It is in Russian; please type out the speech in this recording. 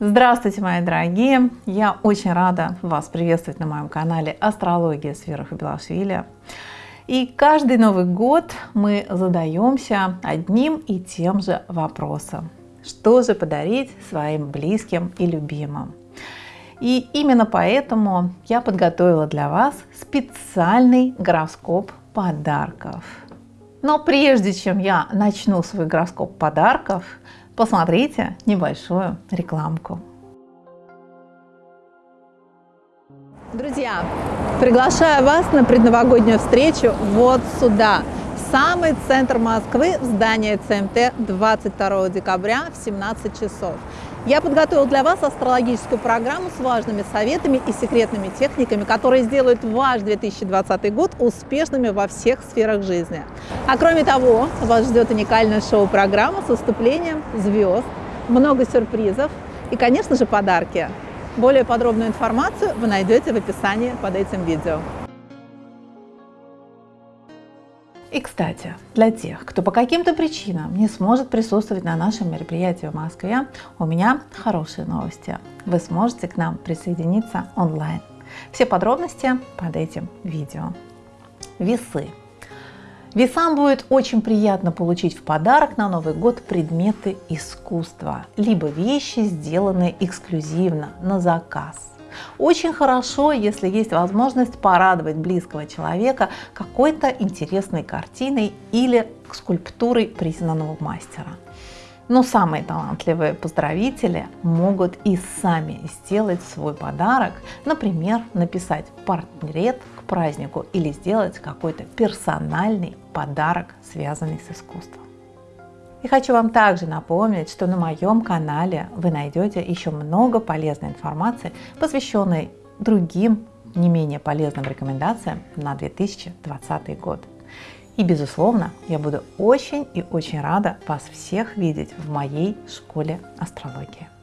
Здравствуйте, мои дорогие! Я очень рада вас приветствовать на моем канале Астрология с Белашвили. И каждый Новый год мы задаемся одним и тем же вопросом. Что же подарить своим близким и любимым? И именно поэтому я подготовила для вас специальный гороскоп подарков. Но прежде чем я начну свой гороскоп подарков, посмотрите небольшую рекламку. Друзья, приглашаю вас на предновогоднюю встречу вот сюда, самый центр Москвы, в здание ЦМТ 22 декабря в 17 часов. Я подготовил для вас астрологическую программу с важными советами и секретными техниками, которые сделают ваш 2020 год успешными во всех сферах жизни. А кроме того, вас ждет уникальная шоу-программа с выступлением звезд, много сюрпризов и, конечно же, подарки. Более подробную информацию вы найдете в описании под этим видео. И, кстати, для тех, кто по каким-то причинам не сможет присутствовать на нашем мероприятии в Москве, у меня хорошие новости. Вы сможете к нам присоединиться онлайн. Все подробности под этим видео. Весы. Весам будет очень приятно получить в подарок на Новый год предметы искусства, либо вещи, сделанные эксклюзивно на заказ. Очень хорошо, если есть возможность порадовать близкого человека какой-то интересной картиной или скульптурой признанного мастера. Но самые талантливые поздравители могут и сами сделать свой подарок, например, написать портрет к празднику или сделать какой-то персональный подарок, связанный с искусством. И хочу вам также напомнить, что на моем канале вы найдете еще много полезной информации, посвященной другим не менее полезным рекомендациям на 2020 год. И, безусловно, я буду очень и очень рада вас всех видеть в моей школе астрологии.